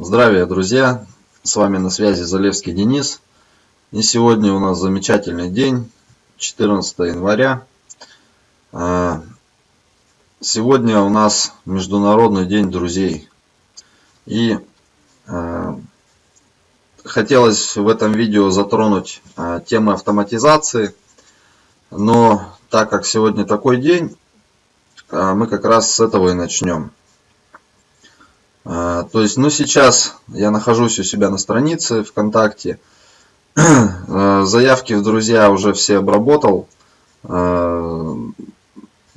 Здравия, друзья! С вами на связи Залевский Денис. И сегодня у нас замечательный день, 14 января. А, сегодня у нас Международный день друзей. И а, хотелось в этом видео затронуть а, темы автоматизации. Но так как сегодня такой день, мы как раз с этого и начнем. А, то есть, ну сейчас я нахожусь у себя на странице ВКонтакте. А, заявки в друзья уже все обработал а,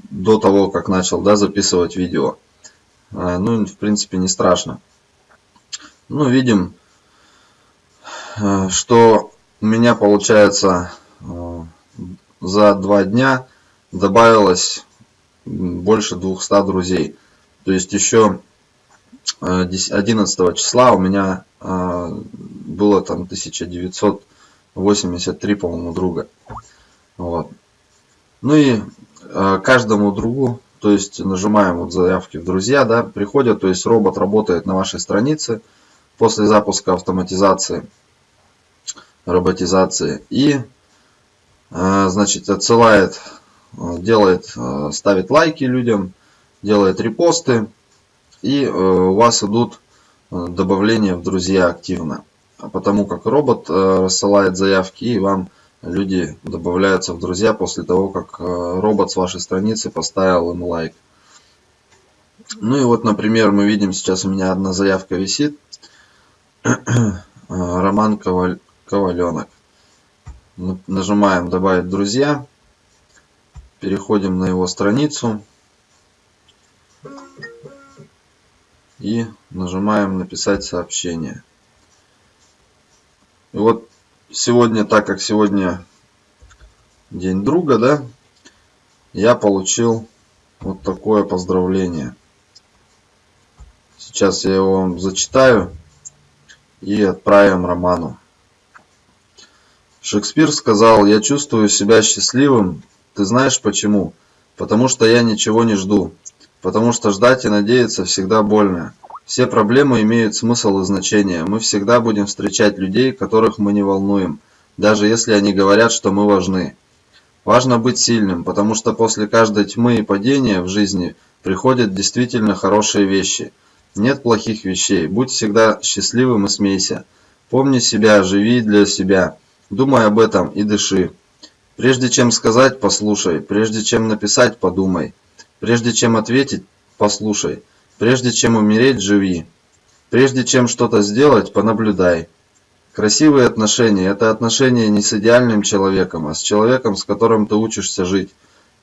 до того, как начал да, записывать видео. Ну, в принципе, не страшно. Ну, видим, что у меня получается за два дня добавилось больше 200 друзей. То есть еще 11 числа у меня а, было там 1983, по-моему, друга. Вот. Ну и а, каждому другу, то есть нажимаем вот заявки в друзья, да, приходят, то есть робот работает на вашей странице после запуска автоматизации, роботизации и, значит, отсылает, делает, ставит лайки людям, делает репосты, и э, у вас идут э, добавления в друзья активно. Потому как робот э, рассылает заявки и вам люди добавляются в друзья после того, как робот с вашей страницы поставил им лайк. Ну и вот, например, мы видим, сейчас у меня одна заявка висит. Роман Коваль... Коваленок. Нажимаем «Добавить друзья». Переходим на его страницу. И нажимаем написать сообщение. И вот сегодня, так как сегодня день друга, да, я получил вот такое поздравление. Сейчас я его вам зачитаю и отправим Роману. Шекспир сказал, я чувствую себя счастливым. Ты знаешь почему? Потому что я ничего не жду потому что ждать и надеяться всегда больно. Все проблемы имеют смысл и значение. Мы всегда будем встречать людей, которых мы не волнуем, даже если они говорят, что мы важны. Важно быть сильным, потому что после каждой тьмы и падения в жизни приходят действительно хорошие вещи. Нет плохих вещей. Будь всегда счастливым и смейся. Помни себя, живи для себя. Думай об этом и дыши. Прежде чем сказать, послушай. Прежде чем написать, подумай. Прежде чем ответить, послушай. Прежде чем умереть, живи. Прежде чем что-то сделать, понаблюдай. Красивые отношения – это отношения не с идеальным человеком, а с человеком, с которым ты учишься жить.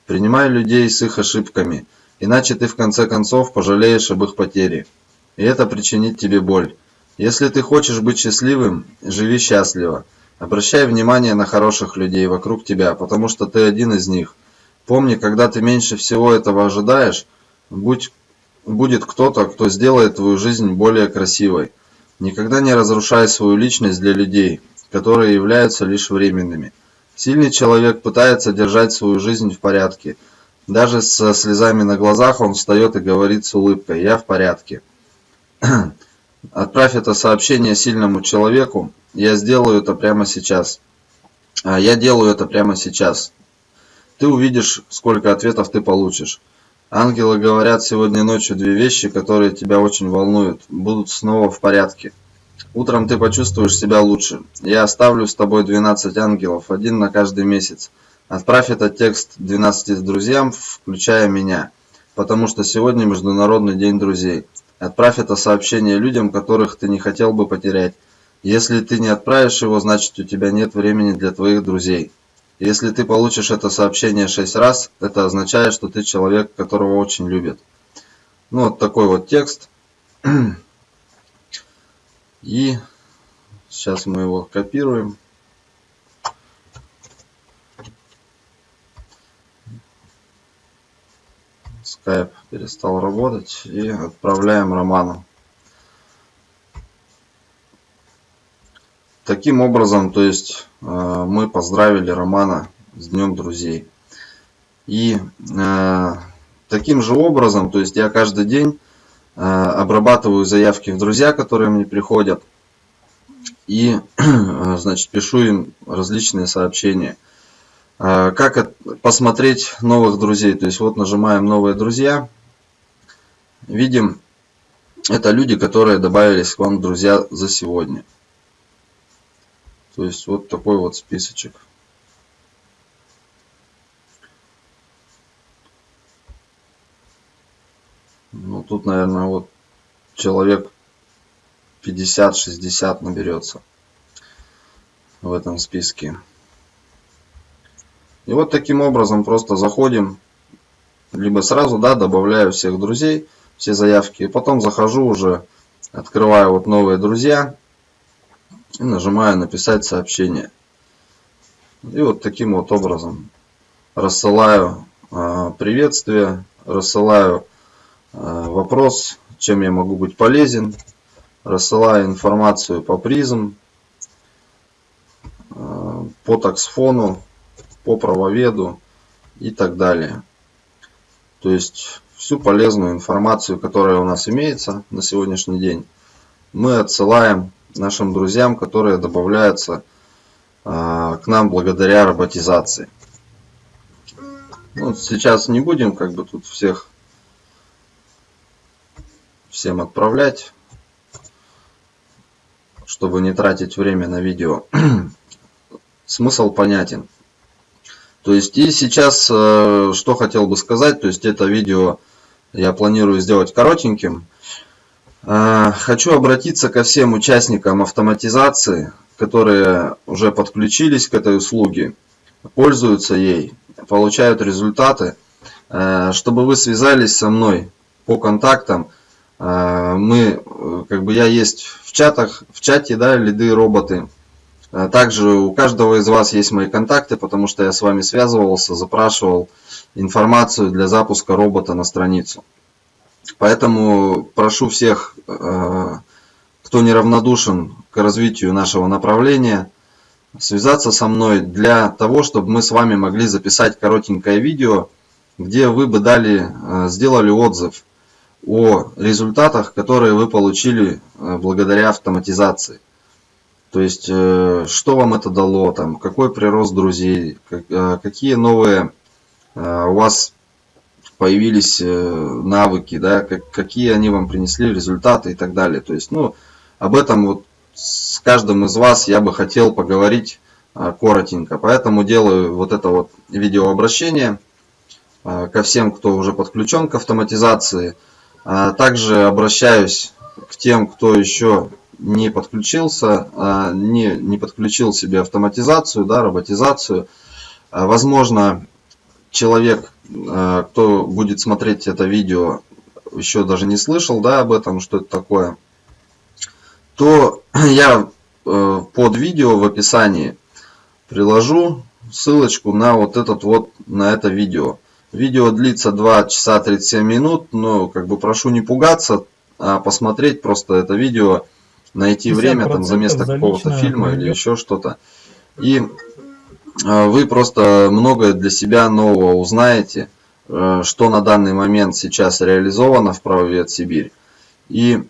Принимай людей с их ошибками, иначе ты в конце концов пожалеешь об их потере. И это причинит тебе боль. Если ты хочешь быть счастливым, живи счастливо. Обращай внимание на хороших людей вокруг тебя, потому что ты один из них – Помни, когда ты меньше всего этого ожидаешь, будь, будет кто-то, кто сделает твою жизнь более красивой. Никогда не разрушай свою личность для людей, которые являются лишь временными. Сильный человек пытается держать свою жизнь в порядке. Даже со слезами на глазах он встает и говорит с улыбкой «Я в порядке». Отправь это сообщение сильному человеку. Я сделаю это прямо сейчас. А Я делаю это прямо сейчас. Ты увидишь, сколько ответов ты получишь. Ангелы говорят сегодня ночью две вещи, которые тебя очень волнуют, будут снова в порядке. Утром ты почувствуешь себя лучше. Я оставлю с тобой 12 ангелов, один на каждый месяц. Отправь этот текст 12 друзьям, включая меня, потому что сегодня Международный день друзей. Отправь это сообщение людям, которых ты не хотел бы потерять. Если ты не отправишь его, значит у тебя нет времени для твоих друзей. Если ты получишь это сообщение 6 раз, это означает, что ты человек, которого очень любят. Ну, вот такой вот текст. И сейчас мы его копируем. Skype перестал работать и отправляем Роману. Таким образом, то есть э, мы поздравили Романа с Днем Друзей. И э, таким же образом, то есть я каждый день обрабатываю заявки в друзья, которые мне приходят. И, значит, пишу им различные сообщения. Как посмотреть новых друзей? То есть вот нажимаем новые друзья. Видим, это люди, которые добавились к вам друзья за сегодня. То есть вот такой вот списочек. Ну тут, наверное, вот человек 50-60 наберется в этом списке. И вот таким образом просто заходим, либо сразу, да, добавляю всех друзей, все заявки, и потом захожу уже, открываю вот новые друзья, и нажимаю написать сообщение. И вот таким вот образом рассылаю э, приветствие, рассылаю э, вопрос, чем я могу быть полезен, рассылаю информацию по призм, э, по таксфону, по правоведу и так далее. То есть всю полезную информацию, которая у нас имеется на сегодняшний день, мы отсылаем нашим друзьям, которые добавляются а, к нам благодаря роботизации. Ну, сейчас не будем как бы тут всех всем отправлять, чтобы не тратить время на видео. Смысл понятен. То есть и сейчас, э, что хотел бы сказать, то есть это видео я планирую сделать коротеньким. А, хочу обратиться ко всем участникам автоматизации, которые уже подключились к этой услуге, пользуются ей, получают результаты, а, чтобы вы связались со мной по контактам. А, мы, как бы я есть в чатах, в чате, да, лиды роботы. Также у каждого из вас есть мои контакты, потому что я с вами связывался, запрашивал информацию для запуска робота на страницу. Поэтому прошу всех, э, кто неравнодушен к развитию нашего направления, связаться со мной для того, чтобы мы с вами могли записать коротенькое видео, где вы бы дали, э, сделали отзыв о результатах, которые вы получили э, благодаря автоматизации. То есть, что вам это дало, там, какой прирост друзей, какие новые у вас появились э, навыки, да, как, какие они вам принесли результаты и так далее. То есть, ну, об этом вот с каждым из вас я бы хотел поговорить а, коротенько. Поэтому делаю вот это вот видеообращение а, ко всем, кто уже подключен к автоматизации. А также обращаюсь к тем, кто еще не подключился, не, не подключил себе автоматизацию, да, роботизацию. Возможно, человек кто будет смотреть это видео, еще даже не слышал да, об этом, что это такое, то я э, под видео в описании приложу ссылочку на вот этот вот, на это видео. Видео длится 2 часа 37 минут, но как бы прошу не пугаться, а посмотреть просто это видео, найти время там за место какого-то фильма или еще что-то. И а, вы просто многое для себя нового узнаете, э, что на данный момент сейчас реализовано в правовед Сибирь и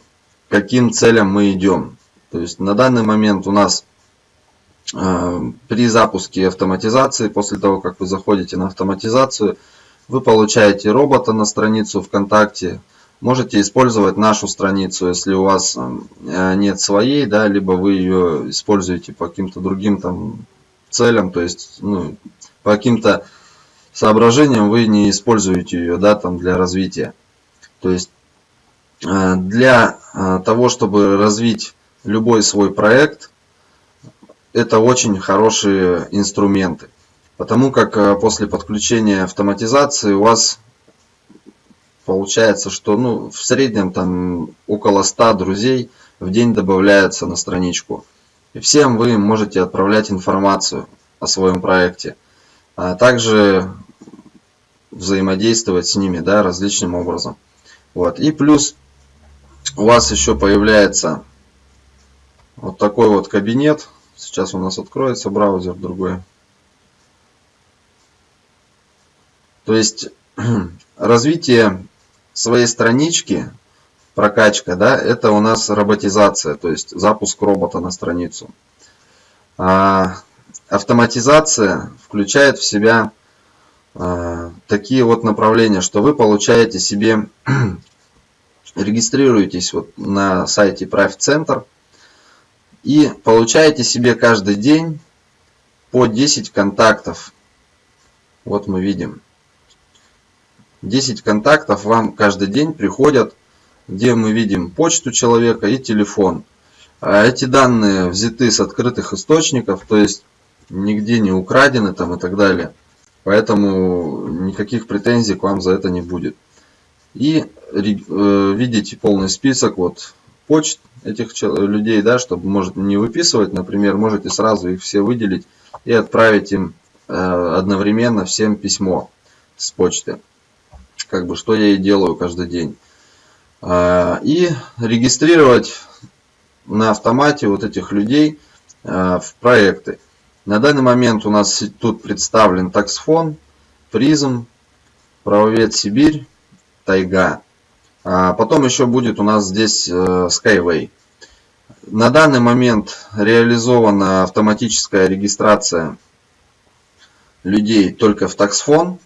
каким целям мы идем. То есть на данный момент у нас э, при запуске автоматизации, после того, как вы заходите на автоматизацию, вы получаете робота на страницу ВКонтакте, можете использовать нашу страницу, если у вас э, нет своей, да, либо вы ее используете по каким-то другим там целям, то есть ну, по каким-то соображениям вы не используете ее да, там для развития. То есть э, для э, того, чтобы развить любой свой проект, это очень хорошие инструменты. Потому как э, после подключения автоматизации у вас получается, что ну, в среднем там около 100 друзей в день добавляется на страничку. И всем вы можете отправлять информацию о своем проекте, а также взаимодействовать с ними да, различным образом. Вот. И плюс у вас еще появляется вот такой вот кабинет. Сейчас у нас откроется браузер другой. То есть развитие своей странички прокачка, да, это у нас роботизация, то есть запуск робота на страницу. А, автоматизация включает в себя а, такие вот направления, что вы получаете себе, регистрируетесь вот на сайте Private Center и получаете себе каждый день по 10 контактов. Вот мы видим. 10 контактов вам каждый день приходят, где мы видим почту человека и телефон. А эти данные взяты с открытых источников, то есть нигде не украдены там и так далее. Поэтому никаких претензий к вам за это не будет. И э, видите полный список вот почт этих людей, да, чтобы может не выписывать, например, можете сразу их все выделить и отправить им э, одновременно всем письмо с почты. Как бы что я и делаю каждый день. Э, и регистрировать на автомате вот этих людей э, в проекты. На данный момент у нас тут представлен таксфон, призм, правовед Сибирь, тайга. А потом еще будет у нас здесь э, Skyway. На данный момент реализована автоматическая регистрация людей только в таксфон.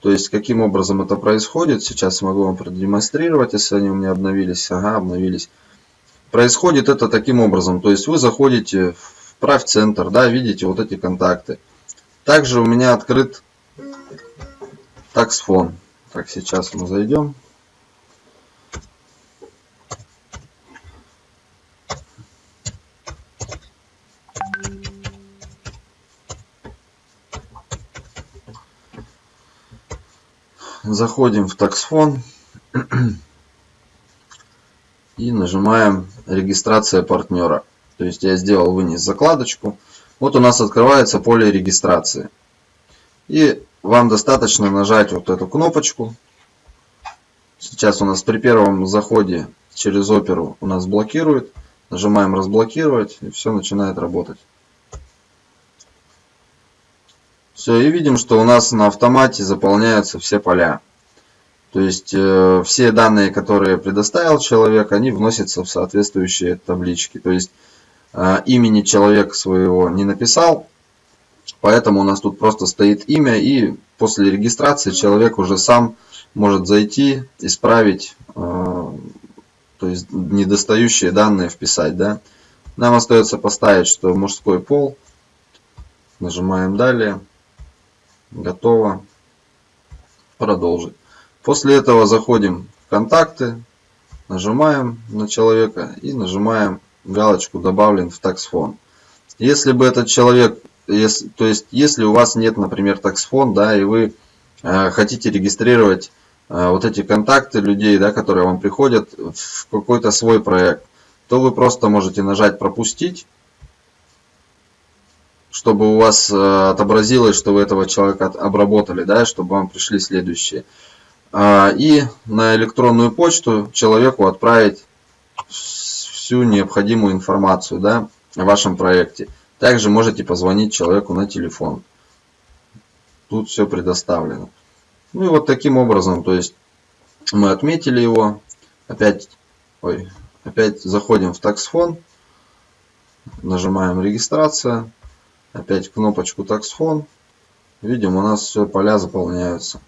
То есть, каким образом это происходит, сейчас могу вам продемонстрировать, если они у меня обновились. Ага, обновились. Происходит это таким образом. То есть, вы заходите в прав центр, да, видите вот эти контакты. Также у меня открыт таксфон. Так, сейчас мы зайдем. Заходим в таксфон и нажимаем регистрация партнера. То есть я сделал вынес закладочку. Вот у нас открывается поле регистрации. И вам достаточно нажать вот эту кнопочку. Сейчас у нас при первом заходе через оперу у нас блокирует. Нажимаем разблокировать и все начинает работать. Все, и видим, что у нас на автомате заполняются все поля. То есть э, все данные, которые предоставил человек, они вносятся в соответствующие таблички. То есть э, имени человека своего не написал, поэтому у нас тут просто стоит имя, и после регистрации человек уже сам может зайти, исправить, э, то есть недостающие данные вписать. Да? Нам остается поставить, что мужской пол. Нажимаем далее. Готово. Продолжить. После этого заходим в контакты, нажимаем на человека и нажимаем галочку добавлен в таксфон. Если бы этот человек, если, то есть если у вас нет, например, таксфон, да, и вы э, хотите регистрировать э, вот эти контакты людей, да, которые вам приходят в какой-то свой проект, то вы просто можете нажать пропустить чтобы у вас э, отобразилось, что вы этого человека обработали, да, чтобы вам пришли следующие. А, и на электронную почту человеку отправить всю необходимую информацию да, о вашем проекте. Также можете позвонить человеку на телефон. Тут все предоставлено. Ну и вот таким образом, то есть мы отметили его. Опять, ой, опять заходим в таксфон. Нажимаем регистрация. Опять кнопочку таксфон. Видим, у нас все поля заполняются.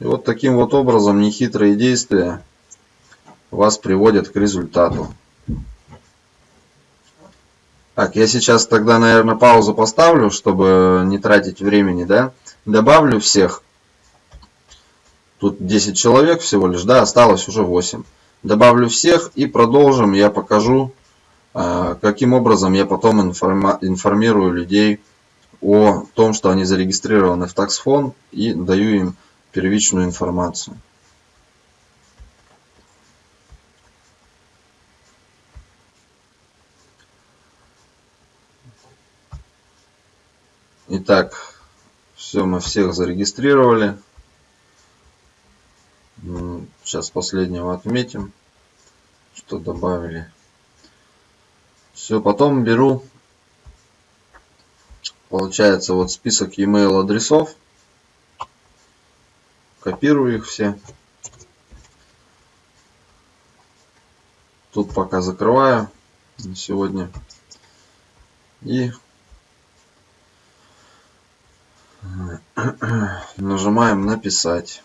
И вот таким вот образом нехитрые действия вас приводят к результату. Так, я сейчас тогда, наверное, паузу поставлю, чтобы не тратить времени, да. Добавлю всех. Тут 10 человек всего лишь, да, осталось уже 8. Добавлю всех и продолжим. Я покажу, каким образом я потом информирую людей о том, что они зарегистрированы в таксфон и даю им первичную информацию. Итак, все, мы всех зарегистрировали. Сейчас последнего отметим, что добавили. Все, потом беру, получается, вот список e-mail адресов копирую их все. тут пока закрываю на сегодня. И нажимаем написать.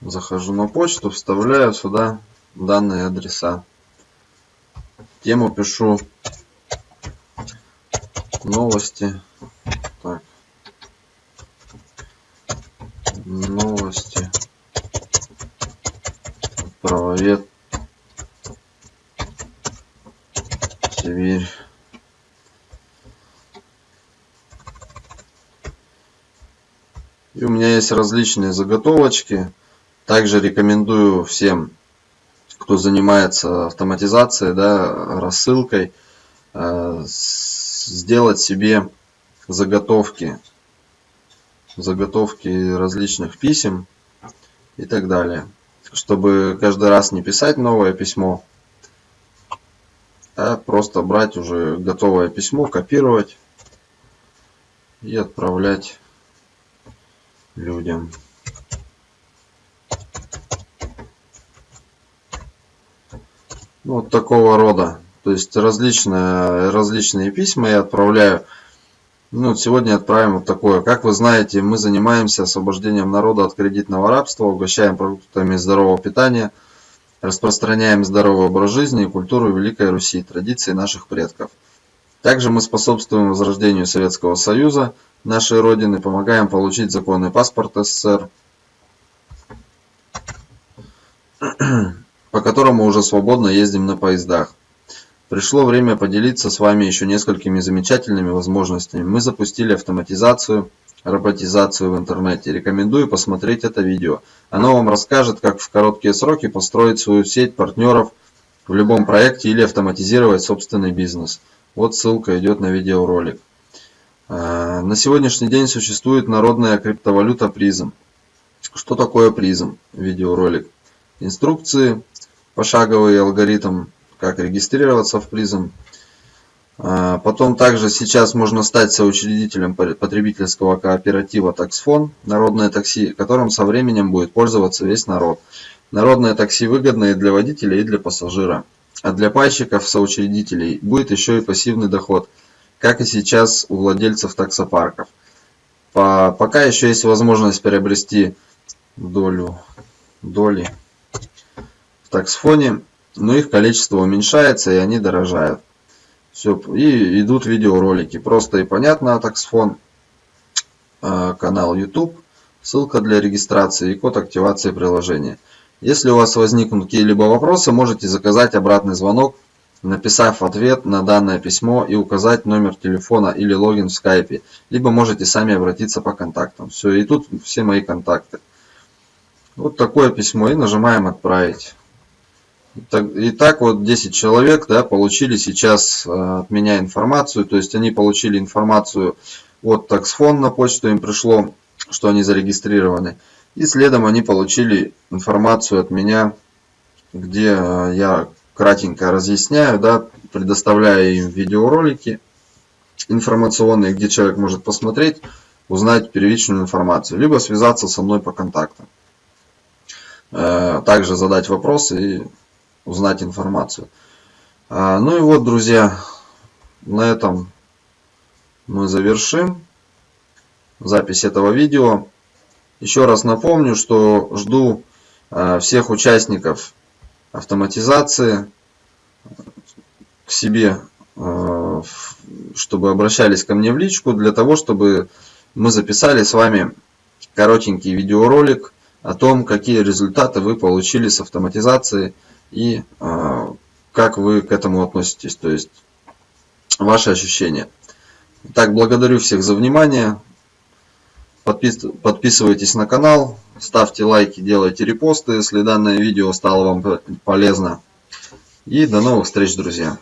Захожу на почту, вставляю сюда данные адреса. Тему пишу новости. Так. Новости. Правовед. Сибирь. И у меня есть различные заготовочки. Также рекомендую всем, кто занимается автоматизацией, да, рассылкой, э, сделать себе заготовки, заготовки различных писем и так далее. Чтобы каждый раз не писать новое письмо, а просто брать уже готовое письмо, копировать и отправлять людям. Вот такого рода. То есть различные, различные письма я отправляю. Ну, сегодня отправим вот такое. Как вы знаете, мы занимаемся освобождением народа от кредитного рабства, угощаем продуктами здорового питания, распространяем здоровый образ жизни и культуру Великой Руси, традиции наших предков. Также мы способствуем возрождению Советского Союза, нашей Родины, помогаем получить законный паспорт СССР, по которому уже свободно ездим на поездах. Пришло время поделиться с вами еще несколькими замечательными возможностями. Мы запустили автоматизацию, роботизацию в интернете. Рекомендую посмотреть это видео. Оно вам расскажет, как в короткие сроки построить свою сеть партнеров в любом проекте или автоматизировать собственный бизнес. Вот ссылка идет на видеоролик. А, на сегодняшний день существует народная криптовалюта призм. Что такое призм? Видеоролик. Инструкции, пошаговый алгоритм, как регистрироваться в призм. А, потом также сейчас можно стать соучредителем потребительского кооператива «Таксфон» «Народное такси», которым со временем будет пользоваться весь народ. Народное такси выгодно и для водителя, и для пассажира. А для пайщиков, соучредителей, будет еще и пассивный доход – как и сейчас у владельцев таксопарков. По, пока еще есть возможность приобрести долю, доли таксфоне, но их количество уменьшается и они дорожают. Все, и идут видеоролики. Просто и понятно таксфон, э, канал YouTube, ссылка для регистрации и код активации приложения. Если у вас возникнут какие-либо вопросы, можете заказать обратный звонок написав ответ на данное письмо и указать номер телефона или логин в скайпе, либо можете сами обратиться по контактам. Все, и тут все мои контакты. Вот такое письмо и нажимаем отправить. Итак, вот 10 человек да, получили сейчас э, от меня информацию, то есть они получили информацию от таксфон на почту, им пришло, что они зарегистрированы. И следом они получили информацию от меня, где э, я кратенько разъясняю, да, предоставляю им видеоролики информационные, где человек может посмотреть, узнать первичную информацию, либо связаться со мной по контактам. Э, также задать вопросы и узнать информацию. А, ну и вот, друзья, на этом мы завершим запись этого видео. Еще раз напомню, что жду э, всех участников автоматизации к себе, э, чтобы обращались ко мне в личку, для того, чтобы мы записали с вами коротенький видеоролик о том, какие результаты вы получили с автоматизации и э, как вы к этому относитесь, то есть ваши ощущения. Так, благодарю всех за внимание. Подписывайтесь на канал, ставьте лайки, делайте репосты, если данное видео стало вам полезно. И до новых встреч, друзья!